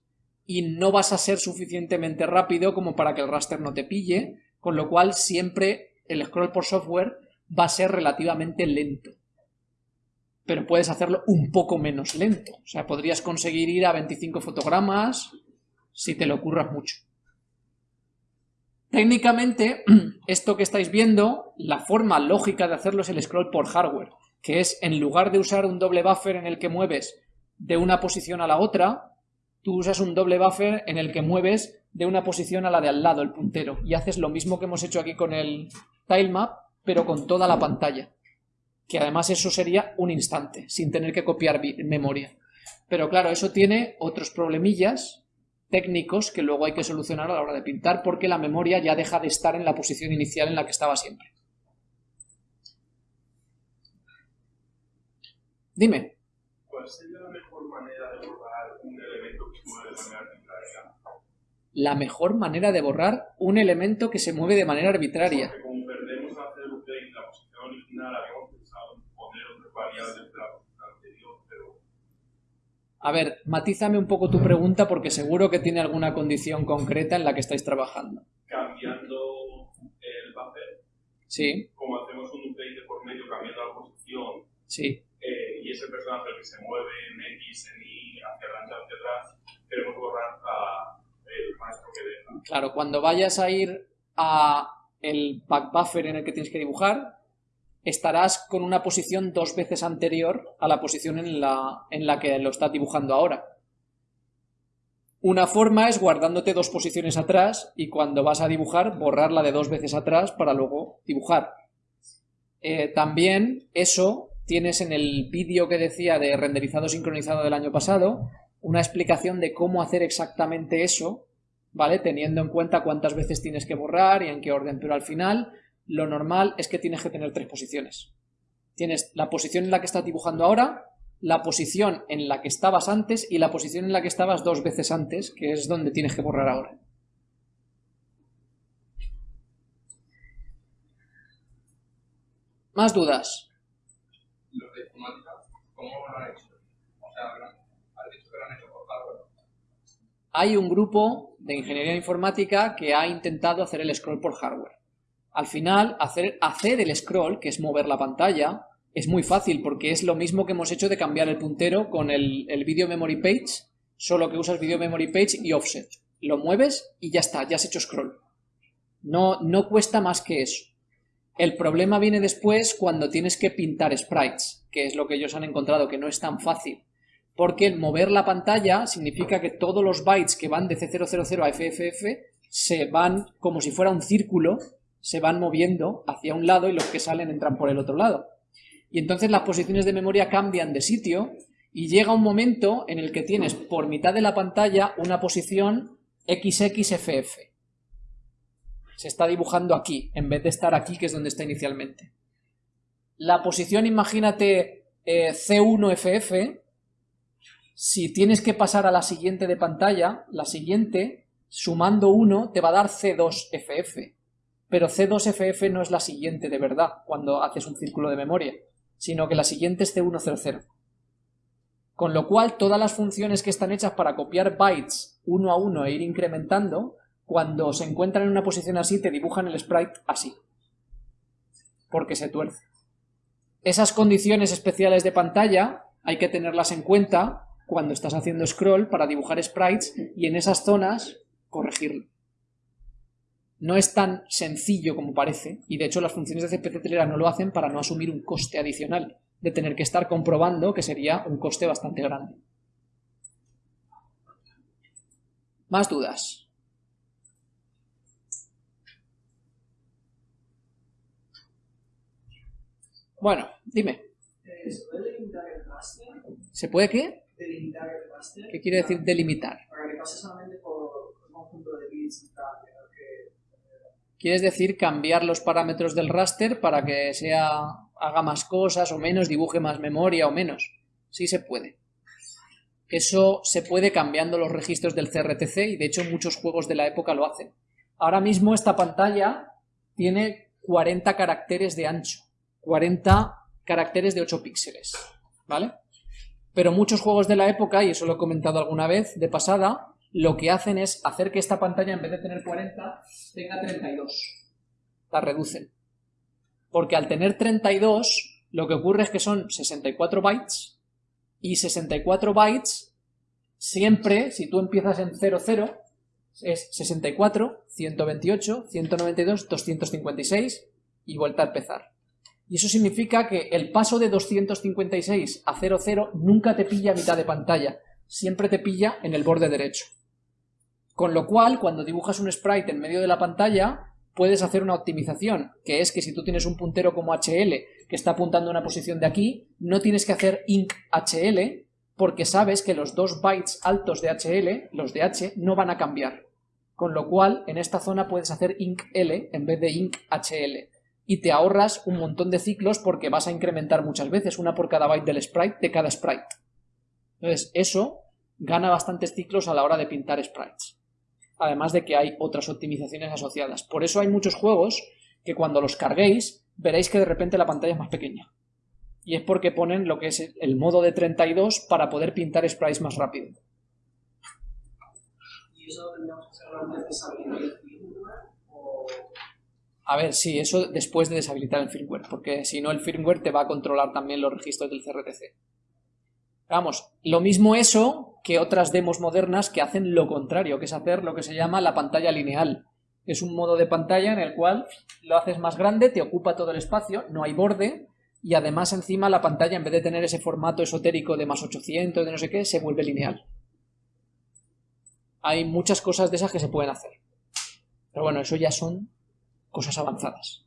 y no vas a ser suficientemente rápido como para que el raster no te pille, con lo cual siempre el scroll por software va a ser relativamente lento pero puedes hacerlo un poco menos lento. O sea, podrías conseguir ir a 25 fotogramas si te lo ocurras mucho. Técnicamente, esto que estáis viendo, la forma lógica de hacerlo es el scroll por hardware, que es en lugar de usar un doble buffer en el que mueves de una posición a la otra, tú usas un doble buffer en el que mueves de una posición a la de al lado, el puntero, y haces lo mismo que hemos hecho aquí con el tilemap, pero con toda la pantalla que además eso sería un instante, sin tener que copiar memoria. Pero claro, eso tiene otros problemillas técnicos que luego hay que solucionar a la hora de pintar porque la memoria ya deja de estar en la posición inicial en la que estaba siempre. Dime. ¿Cuál La mejor manera de borrar un elemento que se mueve de manera arbitraria. A ver, matízame un poco tu pregunta porque seguro que tiene alguna condición concreta en la que estáis trabajando. Cambiando el buffer. Sí. Como hacemos un update por medio cambiando la posición. Sí. Eh, y ese personaje que se mueve en X, en Y, hacia adelante, hacia atrás, queremos borrar a el maestro que deja. Claro, cuando vayas a ir a el back buffer en el que tienes que dibujar, estarás con una posición dos veces anterior a la posición en la, en la que lo estás dibujando ahora. Una forma es guardándote dos posiciones atrás y cuando vas a dibujar borrarla de dos veces atrás para luego dibujar. Eh, también eso tienes en el vídeo que decía de renderizado sincronizado del año pasado una explicación de cómo hacer exactamente eso, ¿vale? Teniendo en cuenta cuántas veces tienes que borrar y en qué orden, pero al final lo normal es que tienes que tener tres posiciones. Tienes la posición en la que estás dibujando ahora, la posición en la que estabas antes y la posición en la que estabas dos veces antes, que es donde tienes que borrar ahora. ¿Más dudas? ¿cómo lo hecho? O sea, ¿has dicho que lo han hecho por hardware? Hay un grupo de ingeniería informática que ha intentado hacer el scroll por hardware. Al final, hacer, hacer el scroll, que es mover la pantalla, es muy fácil porque es lo mismo que hemos hecho de cambiar el puntero con el, Video Memory Page, solo que usas Video Memory Page y Offset. Lo mueves y ya está, ya has hecho scroll. No, no cuesta más que eso. El problema viene después cuando tienes que pintar sprites, que es lo que ellos han encontrado, que no es tan fácil. Porque el mover la pantalla significa que todos los bytes que van de C000 a FFF se van como si fuera un círculo, se van moviendo hacia un lado y los que salen entran por el otro lado. Y entonces las posiciones de memoria cambian de sitio y llega un momento en el que tienes por mitad de la pantalla una posición XXFF. Se está dibujando aquí, en vez de estar aquí, que es donde está inicialmente. La posición, imagínate, eh, C1FF, si tienes que pasar a la siguiente de pantalla, la siguiente, sumando 1, te va a dar C2FF. Pero C2FF no es la siguiente de verdad, cuando haces un círculo de memoria, sino que la siguiente es C100. Con lo cual, todas las funciones que están hechas para copiar bytes uno a uno e ir incrementando, cuando se encuentran en una posición así, te dibujan el sprite así. Porque se tuerce. Esas condiciones especiales de pantalla hay que tenerlas en cuenta cuando estás haciendo scroll para dibujar sprites y en esas zonas corregirlo. No es tan sencillo como parece, y de hecho las funciones de CPC Telera no lo hacen para no asumir un coste adicional de tener que estar comprobando que sería un coste bastante grande. Más dudas. Bueno, dime. Eh, ¿Se puede delimitar el raster? ¿Se puede qué? Delimitar el. ¿Qué quiere decir delimitar? Para que pase solamente por un conjunto de bits y tal. que- ¿Quieres decir cambiar los parámetros del raster para que sea haga más cosas o menos, dibuje más memoria o menos? Sí se puede. Eso se puede cambiando los registros del CRTC y de hecho muchos juegos de la época lo hacen. Ahora mismo esta pantalla tiene 40 caracteres de ancho, 40 caracteres de 8 píxeles, ¿vale? Pero muchos juegos de la época, y eso lo he comentado alguna vez de pasada, lo que hacen es hacer que esta pantalla en vez de tener 40 tenga 32. La reducen. Porque al tener 32, lo que ocurre es que son 64 bytes y 64 bytes siempre, si tú empiezas en 00, es 64, 128, 192, 256 y vuelta a empezar. Y eso significa que el paso de 256 a 00 nunca te pilla a mitad de pantalla, siempre te pilla en el borde derecho. Con lo cual, cuando dibujas un sprite en medio de la pantalla, puedes hacer una optimización, que es que si tú tienes un puntero como HL que está apuntando a una posición de aquí, no tienes que hacer inc HL porque sabes que los dos bytes altos de HL, los de H, no van a cambiar. Con lo cual, en esta zona puedes hacer inc L en vez de inc HL. Y te ahorras un montón de ciclos porque vas a incrementar muchas veces, una por cada byte del sprite de cada sprite. Entonces, eso gana bastantes ciclos a la hora de pintar sprites además de que hay otras optimizaciones asociadas. Por eso hay muchos juegos que cuando los carguéis veréis que de repente la pantalla es más pequeña. Y es porque ponen lo que es el modo de 32 para poder pintar sprites más rápido. ¿Y eso tendríamos que hacer antes de? O... A ver, sí, eso después de deshabilitar el firmware, porque si no el firmware te va a controlar también los registros del CRTC. Vamos, lo mismo eso que otras demos modernas que hacen lo contrario, que es hacer lo que se llama la pantalla lineal. Es un modo de pantalla en el cual lo haces más grande, te ocupa todo el espacio, no hay borde, y además encima la pantalla, en vez de tener ese formato esotérico de más 800, de no sé qué, se vuelve lineal. Hay muchas cosas de esas que se pueden hacer. Pero bueno, eso ya son cosas avanzadas.